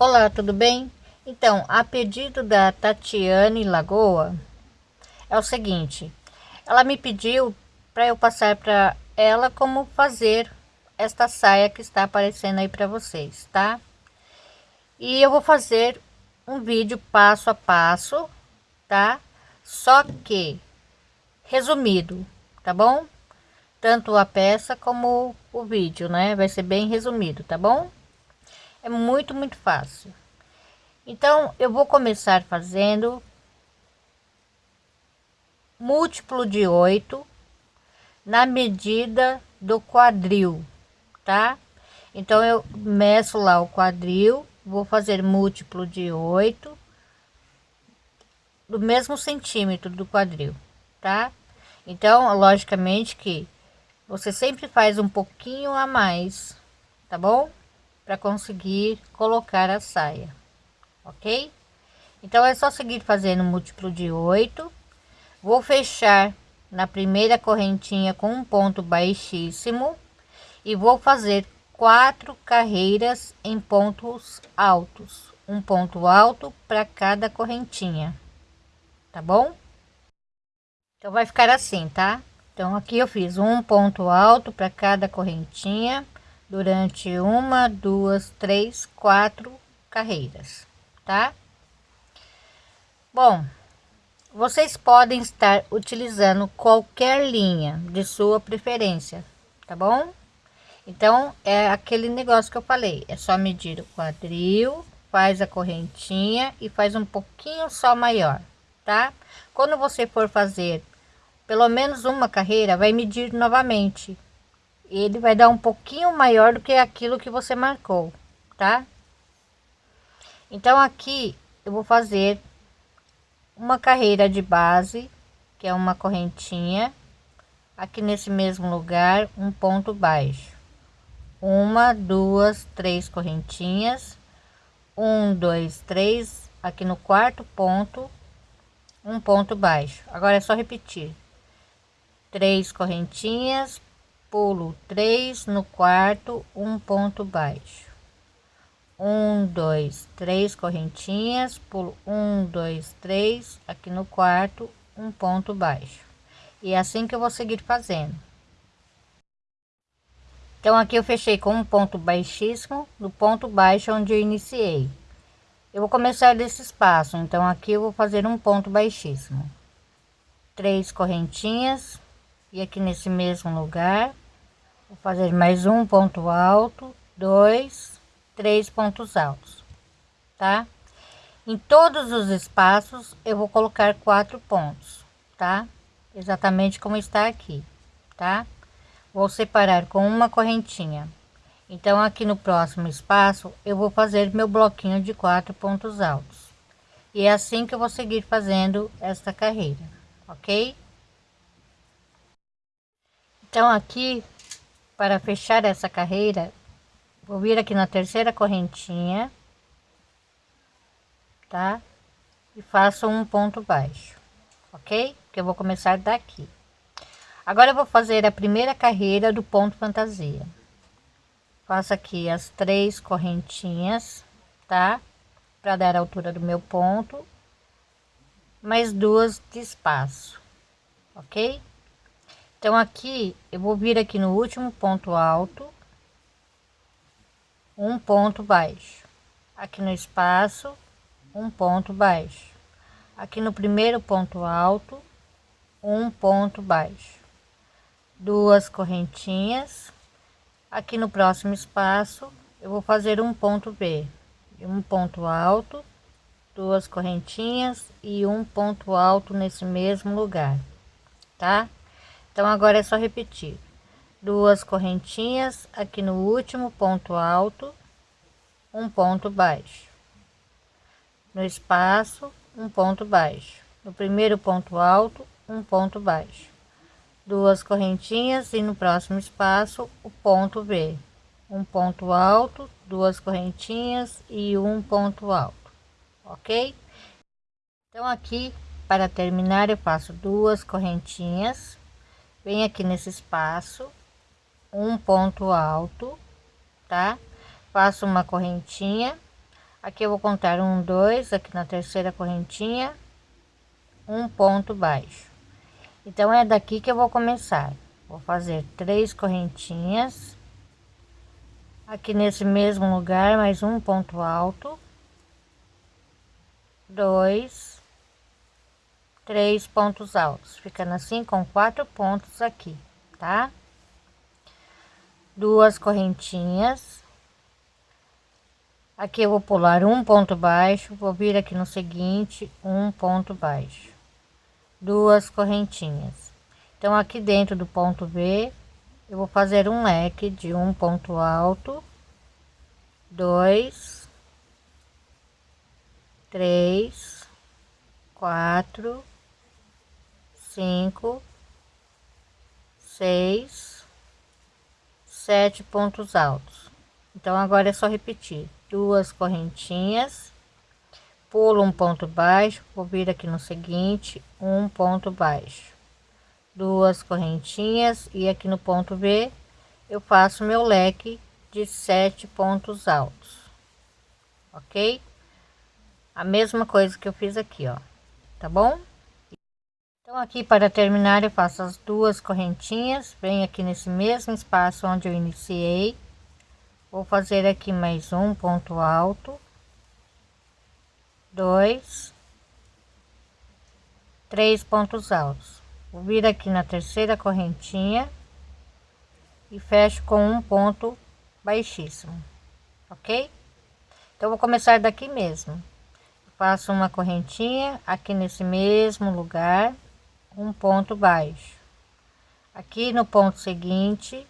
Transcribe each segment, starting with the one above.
Olá, tudo bem? Então, a pedido da Tatiane Lagoa, é o seguinte, ela me pediu para eu passar para ela como fazer esta saia que está aparecendo aí para vocês, tá? E eu vou fazer um vídeo passo a passo, tá? Só que resumido, tá bom? Tanto a peça como o vídeo, né? Vai ser bem resumido, tá bom? É muito, muito fácil. Então, eu vou começar fazendo múltiplo de oito na medida do quadril, tá? Então, eu meço lá o quadril, vou fazer múltiplo de oito do mesmo centímetro do quadril, tá? Então, logicamente que você sempre faz um pouquinho a mais, tá bom? Para conseguir colocar a saia, ok? Então é só seguir fazendo múltiplo de oito. Vou fechar na primeira correntinha com um ponto baixíssimo e vou fazer quatro carreiras em pontos altos, um ponto alto para cada correntinha, tá bom? Então vai ficar assim, tá? Então aqui eu fiz um ponto alto para cada correntinha durante uma, duas, três, quatro carreiras, tá? Bom, vocês podem estar utilizando qualquer linha de sua preferência, tá bom? Então, é aquele negócio que eu falei, é só medir o quadril, faz a correntinha e faz um pouquinho só maior, tá? Quando você for fazer pelo menos uma carreira, vai medir novamente ele vai dar um pouquinho maior do que aquilo que você marcou, tá? Então aqui eu vou fazer uma carreira de base, que é uma correntinha, aqui nesse mesmo lugar, um ponto baixo. Uma, duas, três correntinhas, um, dois, três, aqui no quarto ponto, um ponto baixo. Agora é só repetir. Três correntinhas, pulo três no quarto um ponto baixo. Um dois três correntinhas pulo um dois três aqui no quarto um ponto baixo. E é assim que eu vou seguir fazendo. Então aqui eu fechei com um ponto baixíssimo no ponto baixo onde eu iniciei. Eu vou começar desse espaço então aqui eu vou fazer um ponto baixíssimo. Três correntinhas e aqui nesse mesmo lugar vou fazer mais um ponto alto dois três pontos altos tá? Em todos os espaços eu vou colocar quatro pontos tá? Exatamente como está aqui tá? Vou separar com uma correntinha. Então aqui no próximo espaço eu vou fazer meu bloquinho de quatro pontos altos. E é assim que eu vou seguir fazendo esta carreira ok? Então aqui para fechar essa carreira vou vir aqui na terceira correntinha tá? E faço um ponto baixo ok? Que eu vou começar daqui. Agora eu vou fazer a primeira carreira do ponto fantasia. Faço aqui as três correntinhas tá? Para dar a altura do meu ponto mais duas de espaço ok então aqui eu vou vir aqui no último ponto alto um ponto baixo. Aqui no espaço um ponto baixo. Aqui no primeiro ponto alto um ponto baixo. Duas correntinhas. Aqui no próximo espaço eu vou fazer um ponto B. Um ponto alto duas correntinhas e um ponto alto nesse mesmo lugar tá então agora é só repetir. Duas correntinhas aqui no último ponto alto um ponto baixo. No espaço um ponto baixo. No primeiro ponto alto um ponto baixo. Duas correntinhas e no próximo espaço o ponto B. Um ponto alto duas correntinhas e um ponto alto ok? Então aqui para terminar eu faço duas correntinhas vem aqui nesse espaço um ponto alto tá? Faço uma correntinha. Aqui eu vou contar um dois aqui na terceira correntinha um ponto baixo. Então é daqui que eu vou começar. Vou fazer três correntinhas. Aqui nesse mesmo lugar mais um ponto alto. Dois três pontos altos ficando assim com quatro pontos aqui tá? Duas correntinhas. Aqui eu vou pular um ponto baixo vou vir aqui no seguinte um ponto baixo. Duas correntinhas. Então aqui dentro do ponto B eu vou fazer um leque de um ponto alto dois três quatro cinco seis sete pontos altos. Então agora é só repetir. Duas correntinhas pulo um ponto baixo vou vir aqui no seguinte um ponto baixo. Duas correntinhas e aqui no ponto B eu faço meu leque de sete pontos altos ok? A mesma coisa que eu fiz aqui ó. Tá bom então aqui para terminar eu faço as duas correntinhas venho aqui nesse mesmo espaço onde eu iniciei vou fazer aqui mais um ponto alto dois, três pontos altos. Vou vir aqui na terceira correntinha e fecho com um ponto baixíssimo, ok? Então, vou começar daqui mesmo. Faço uma correntinha aqui nesse mesmo lugar, um ponto baixo. Aqui no ponto seguinte,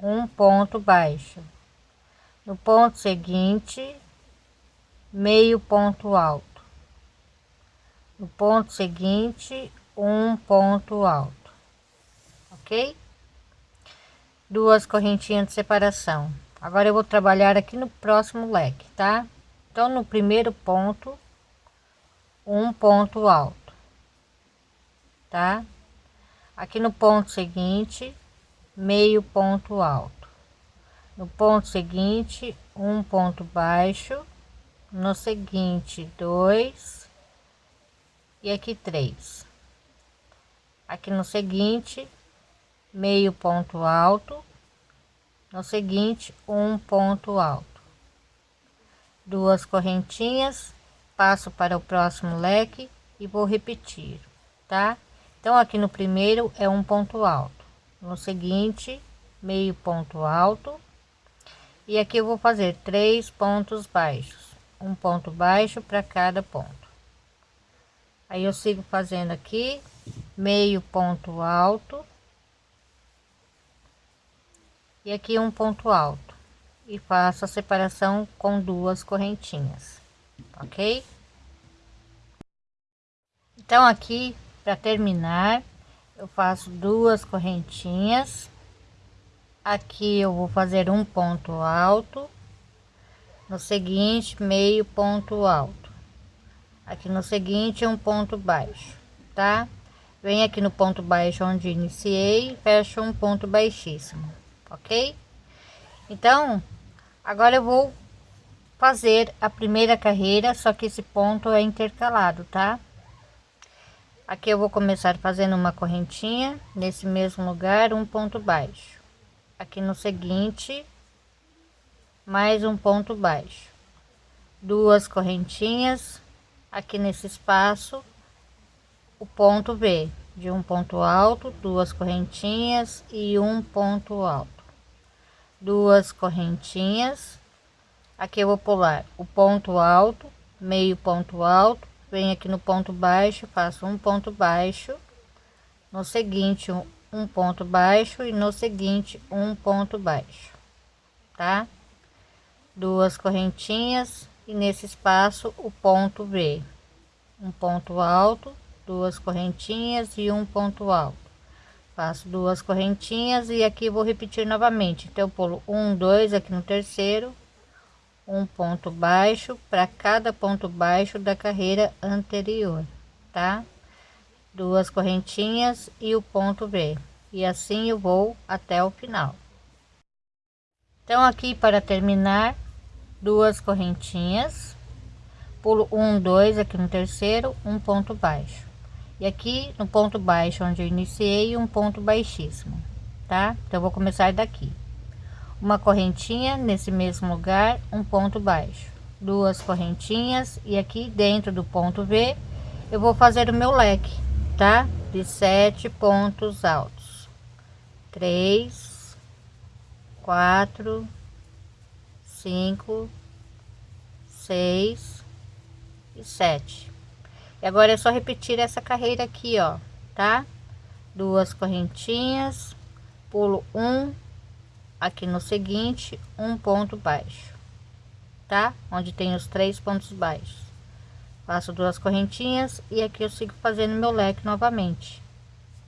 um ponto baixo. No ponto seguinte, meio ponto alto. No ponto seguinte um ponto alto. Ok? Duas correntinhas de separação. Agora eu vou trabalhar aqui no próximo leque tá? Então no primeiro ponto um ponto alto tá? Aqui no ponto seguinte meio ponto alto. No ponto seguinte um ponto baixo. No seguinte dois. E aqui três. Aqui no seguinte meio ponto alto. No seguinte um ponto alto. Duas correntinhas. Passo para o próximo leque e vou repetir tá então aqui no primeiro é um ponto alto. No seguinte meio ponto alto. E aqui eu vou fazer três pontos baixos. Um ponto baixo para cada ponto. Aí eu sigo fazendo aqui meio ponto alto. E aqui um ponto alto. E faço a separação com duas correntinhas. Ok? Então aqui para terminar eu faço duas correntinhas. Aqui eu vou fazer um ponto alto. No seguinte meio ponto alto. Aqui no seguinte um ponto baixo tá? Vem aqui no ponto baixo onde iniciei fecho um ponto baixíssimo ok? Então agora eu vou fazer a primeira carreira só que esse ponto é intercalado tá aqui eu vou começar fazendo uma correntinha nesse mesmo lugar um ponto baixo. Aqui no seguinte mais um ponto baixo. Duas correntinhas. Aqui nesse espaço o ponto B de um ponto alto duas correntinhas e um ponto alto. Duas correntinhas. Aqui eu vou pular o ponto alto meio ponto alto venho aqui no ponto baixo faço um ponto baixo no seguinte um, ponto baixo e no seguinte um ponto baixo tá? Duas correntinhas e nesse espaço o ponto V um ponto alto duas correntinhas e um ponto alto. Faço duas correntinhas e aqui vou repetir novamente. Então pulo um dois aqui no terceiro um ponto baixo para cada ponto baixo da carreira anterior tá? Duas correntinhas e o ponto V e assim eu vou até o final. Então aqui para terminar duas correntinhas. Pulo um dois aqui no terceiro um ponto baixo. E aqui no ponto baixo onde eu iniciei um ponto baixíssimo tá? Então vou começar daqui uma correntinha nesse mesmo lugar um ponto baixo. Duas correntinhas e aqui dentro do ponto V eu vou fazer o meu leque tá? De sete pontos altos. Três quatro cinco seis e sete. E agora é só repetir essa carreira aqui ó tá? Duas correntinhas pulo um aqui no seguinte um ponto baixo tá? Onde tem os três pontos baixos. Faço duas correntinhas e aqui eu sigo fazendo meu leque novamente